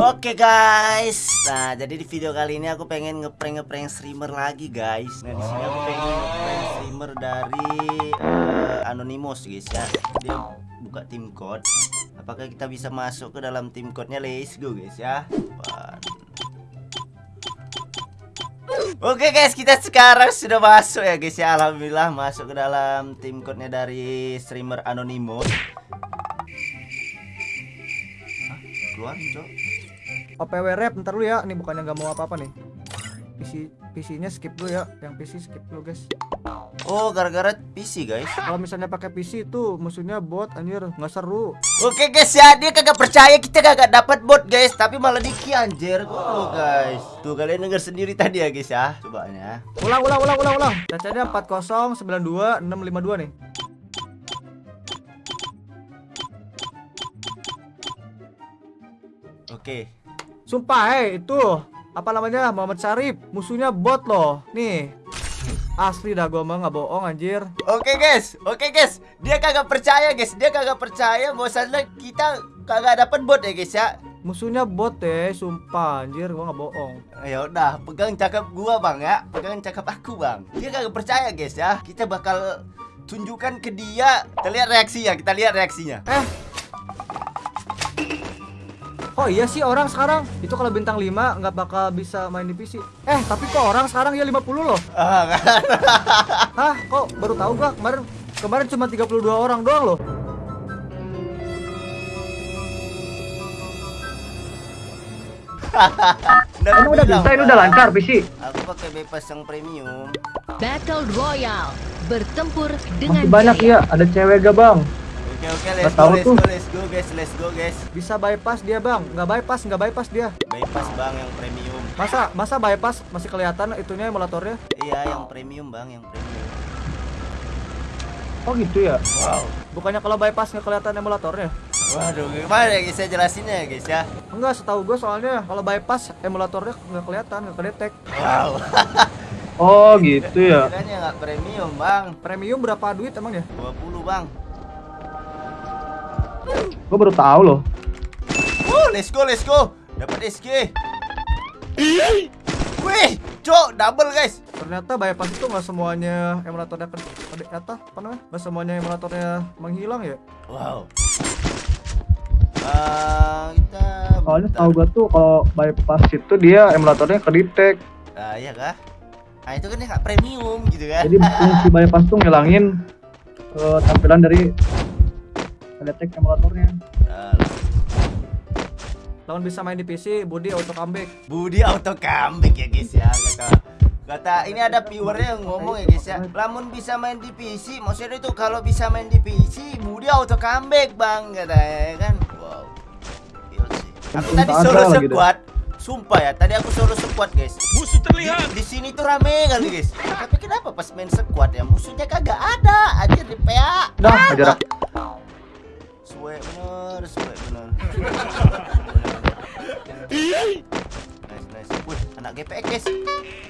Oke guys, nah jadi di video kali ini aku pengen ngeprank ngeprank streamer lagi guys. Nah di sini aku pengen ngeprank streamer dari uh, Anonymous guys ya. Dia buka tim code. Apakah kita bisa masuk ke dalam tim code-nya? Let's go guys ya. Oke guys, kita sekarang sudah masuk ya guys ya. Alhamdulillah masuk ke dalam tim code-nya dari streamer Anonymous. Hah? Keluar, Cok. OPW rap ntar lu ya. Ini bukannya nggak mau apa-apa nih. PC PC-nya skip dulu ya. Yang PC skip dulu, guys. Oh, gara-gara PC, guys. Kalau misalnya pakai PC itu musuhnya bot anjir, nggak seru. Oke, guys ya, dia kagak percaya kita kagak dapat bot, guys, tapi malah diki anjir. Oh, guys. Tuh kalian denger sendiri tadi ya, guys ya. Coba ya. Ulang, ulang, ulang, ulang, ulang. Cacanya 4092 652 nih. Oke. Sumpah, eh itu apa namanya Muhammad Syarif musuhnya bot loh. Nih. Asli dah gua mah nggak bohong anjir. Oke guys, oke guys. Dia kagak percaya guys, dia kagak percaya bahwasannya kita kagak dapat bot ya guys ya. Musuhnya bot deh, sumpah anjir gua nggak bohong. Ya udah, pegang cakap gua bang ya, pegang cakap aku bang. Dia kagak percaya guys ya. Kita bakal tunjukkan ke dia. Kita lihat reaksinya, kita lihat reaksinya. Eh, Oh iya sih orang sekarang itu kalau bintang 5 nggak bakal bisa main di PC. Eh tapi kok orang sekarang ya 50 loh. Ah, kan. Hah kok baru tahu gua kemarin kemarin cuma 32 orang doang loh. Ini udah bisa, ini udah lancar PC. Aku pakai bebas yang premium. Battle Royale bertempur dengan Masih banyak ya, ada cewek gak bang? Oke oke let's go, let's go let's go guys let's go guys. Bisa bypass dia bang, nggak bypass nggak bypass dia. Bypass bang yang premium. Masa masa bypass masih kelihatan itunya emulatornya? Iya yang premium bang yang premium. Oh gitu ya? Wow. Bukannya kalau bypass nggak kelihatan emulatornya? Waduh, gimana ya guys saya jelasin ya guys ya? Enggak, setahu gue soalnya kalau bypass emulatornya nggak kelihatan, nggak kedetek. Wow. oh gitu ya? Kan nggak premium bang. Premium berapa duit emang ya? 20 bang. Gue baru tahu loh. Oh, let's go, let's go. Dapat SG. Wih, cok, double guys. Ternyata bypass itu nggak semuanya emulatornya ke kata apa namanya? Nggak semuanya emulatornya menghilang ya? Wow. Uh, kita Soalnya tahu gue tuh kalau bypass itu dia emulatornya ke detect. Ah, iya kah? Nah, itu kan ya premium gitu kan. Jadi fungsi bypass tuh ngilangin uh, tampilan dari ngedetek emulatornya. Lawan bisa main di PC Budi auto comeback. Budi auto comeback ya guys ya. Kata kata ini ada viewernya yang ngomong ya guys ya. Lamun bisa main di PC maksudnya itu kalau bisa main di PC Budi auto comeback bang katanya ya kan? Wow. Iya aku tadi solo squad. Sumpah ya, tadi aku solo squad guys. Musuh terlihat. Di, di sini tuh rame kali guys. Tapi kenapa pas main squad ya? Musuhnya kagak ada. Aja di PA. Dah, jarak nice nice. Wih anak GPX guys.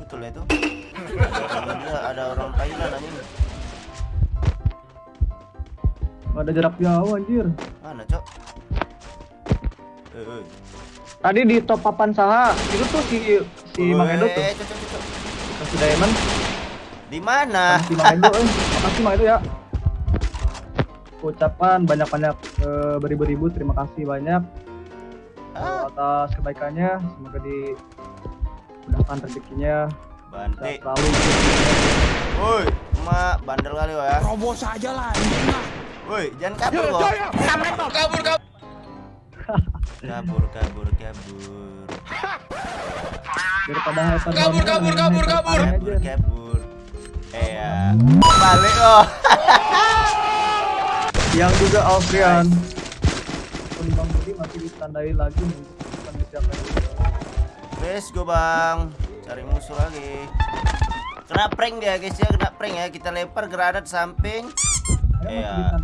Betul ya itu. Dia ada orang Thailand anjing. Ada jarak jauh anjir. Mana cok? Eh, eh. tadi di top papan saha. Itu tuh si si Mang Edo tuh. kasih diamond. Di mana? Si Mang Edo eh. Makasih Mang Edo ya ucapan banyak-banyak e, beribu-ribu terima kasih banyak. Ah. atas kebaikannya semoga dimudahkan rezekinya. Bante selalu. Woi mak bandel kali ya. Robos aja lah woi jangan kabur kok kabur kabur. Kabur kabur. Kabur kabur daripada kabur kabur kabur kabur. kabur kabur. Eh balik loh yang juga Alfrian Bang Budi masih ditandai lagi nih Let's go bang. Cari musuh lagi. Kena prank dia guys ya. Kena prank ya. Kita lempar granat samping. Iya.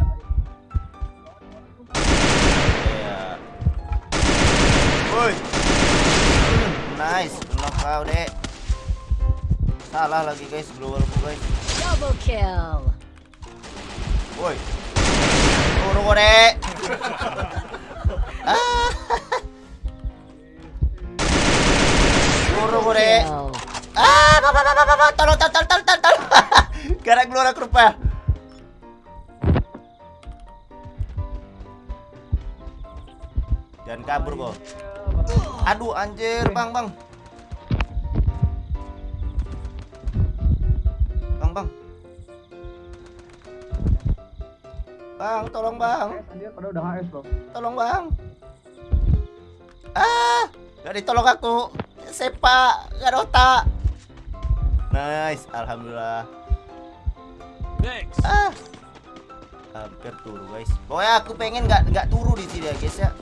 Iya. Woi. Nice. Knock kau dek. Salah lagi guys. Global guys. Double kill. Woi tolong tolong tolong tolong tolong. Karena keluar aku jangan kabur kok aduh anjir bang bang. Bang, tolong bang, Dia pada udah HS bro. tolong bang. Ah, gak ditolong aku. Sepak, gak ada otak. Nice, alhamdulillah. Thanks. Ah, hampir turu guys. Pokoknya aku pengen nggak nggak turu di sini ya guys ya.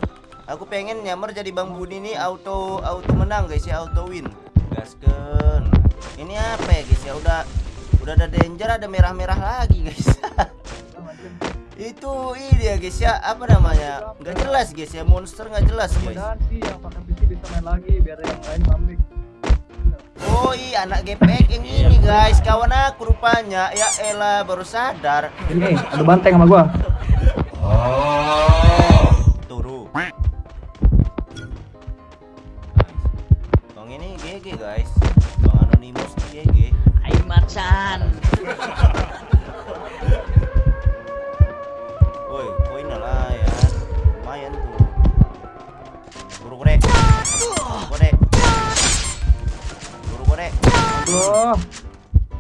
Aku pengen nyamar jadi Bang Budi ini auto auto menang guys ya, auto win. Gasken. Ini apa ya guys ya? Udah udah ada danger, ada merah-merah lagi guys. Itu ini ya guys ya, apa namanya? Nggak jelas guys ya, monster nggak jelas guys. Sih yang pakai PC bisa main lagi biar yang lain comeback. Oh iya anak gepek yang ini guys, kawan aku rupanya. Ya elah baru sadar. Ini ada banteng sama gua. Turu. Bang ini GG guys. Aduh.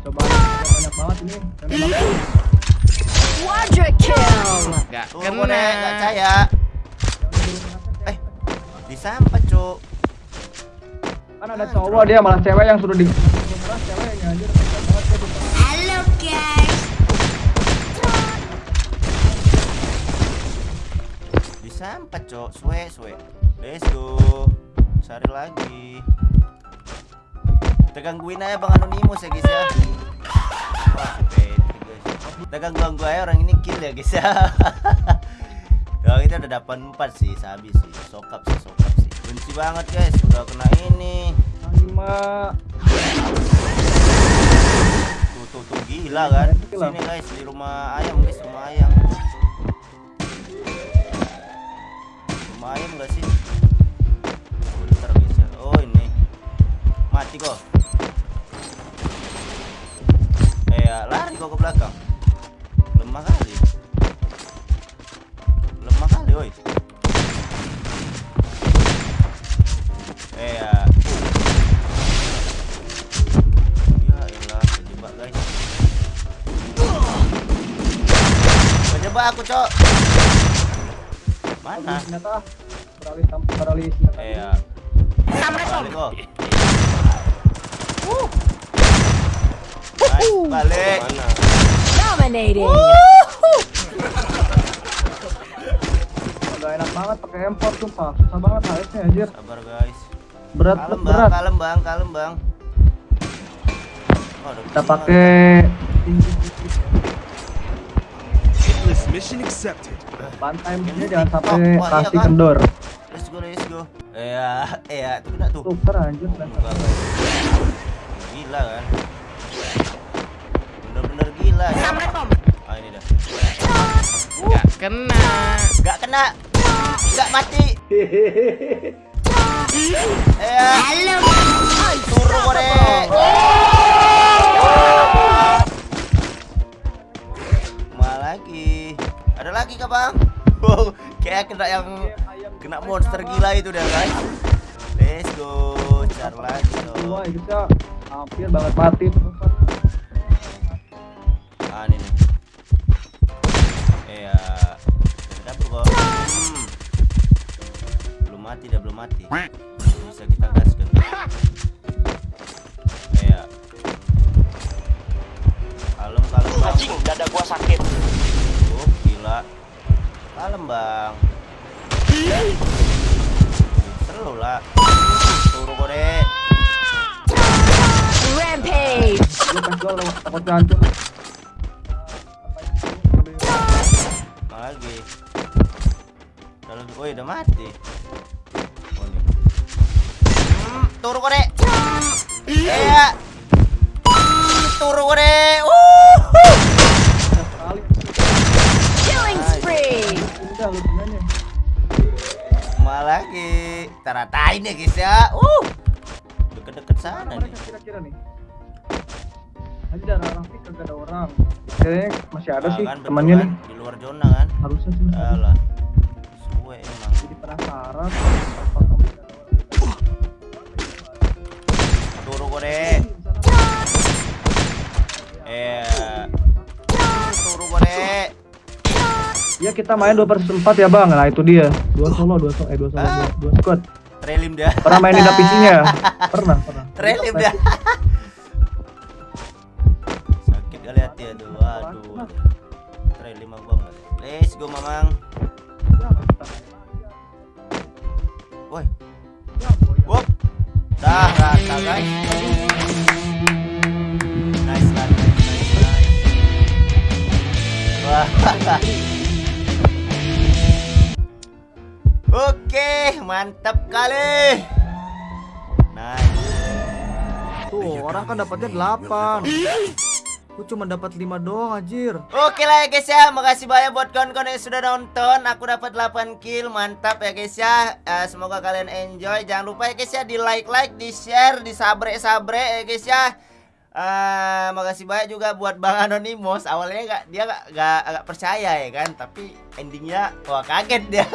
Coba banyak banget ini. Dan emang Quadra kill. Gak Buru kore, gak caya. Eh, Cuk. kan ada cowok dia malah cewek yang suruh di. Halo guys. Disampet, Cuk. Suwe, suwe. Let's go. Cari lagi. Kita gangguin aja Bang Anonymous ya, guys ya. Wah, bete, guys. Kita ganggu-ganggu aja orang ini kill ya, guys ya. Ya, kita udah dapat 4 sih, habis sih. Sokap sih, sokap sih. Benci banget, guys. Udah kena ini. lima Tuh, tuh, tuh gila kan. Sini, guys, di rumah ayam, guys, rumah ayam. Rumah ayam enggak sih? Bentar, guys ya. Oh, ini. Mati kok. Kok ke belakang. Lemah kali. Lemah kali, woi. Eh, ya. Ya elah, guys. Kejebak aku, Cok. Mana? senjata beralih beralih Eh, ya. Kok. Nice, balik. Dominating. Gak enak banget pakai import sumpah susah banget HS nya anjir Sabar guys. berat Kalem bang, berat kalem bang, kalem bang. Oh, kita pakai mission accepted. bantai mesinnya jangan sampai Oh, iya kan? kendor. Let's go, let's go. Eh, ya, eh, ya, itu kena tuh. super anjir Oh. Gila kan? Gak kena. Gak kena. Gak mati. Eh, ya. Turu kore. Mana lagi? Ada lagi kah bang? Wow, kayak kena yang kena monster gila itu dah guys. Let's go, cari lagi dua dong. kita hampir banget mati terusan mati dah belum mati. Bisa kita gaskan. Iya. Kalem kalem bang. dada gua sakit. Oh gila. Kalem bang. Seru lah. Turu kore. Rampage. hancur lagi? Kalau oh udah mati. Turu kore. Iya. Hmm, turu kore. Killing spree. Malah lagi. Kita ratain ya guys ya. Uh. Deket-deket sana Mana nih. mereka kira-kira nih? Tadi darah Rafiq kagak ada orang. Kayaknya masih ada Ah, sih kan, temannya kan? nih. Di luar zona kan? Harusnya sih. ada. Alah. Suwe emang. Jadi penasaran. Turu kode. Eh. Turu kode. Ya kita main 2 versus 4 ya bang. Nah itu dia. Dua solo, dua solo, eh dua solo, Ah. dua, dua squad. Trelim dia. Pernah mainin PC-nya? Pernah, pernah. Trelim dia. Sakit kali hati ya tuh. Waduh. Trelim abang. Let's go mamang. Woi. Rata guys. Nice lah, nice, nice. Wah. Oke, mantap kali. Nice. Tuh, orang kan dapatnya 8. Aku cuma dapat 5 doang anjir. Oke lah ya guys ya, makasih banyak buat kawan-kawan yang sudah nonton. Aku dapat 8 kill, mantap ya guys ya. Eh, semoga kalian enjoy. Jangan lupa ya guys ya di like-like, di share, di sabre-sabre ya guys ya. Eh, makasih banyak juga buat Bang Anonymous. Awalnya nggak dia nggak nggak nggak percaya ya kan, tapi endingnya wah kaget dia.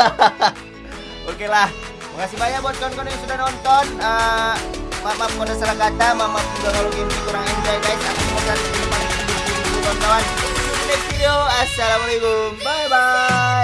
Oke lah, makasih banyak buat kawan-kawan yang sudah nonton. Eh, maaf maaf kalau salah kata, maaf juga kalau game kurang enjoy guys. Aku semoga kawan-kawan. Next video. Assalamualaikum. Bye bye.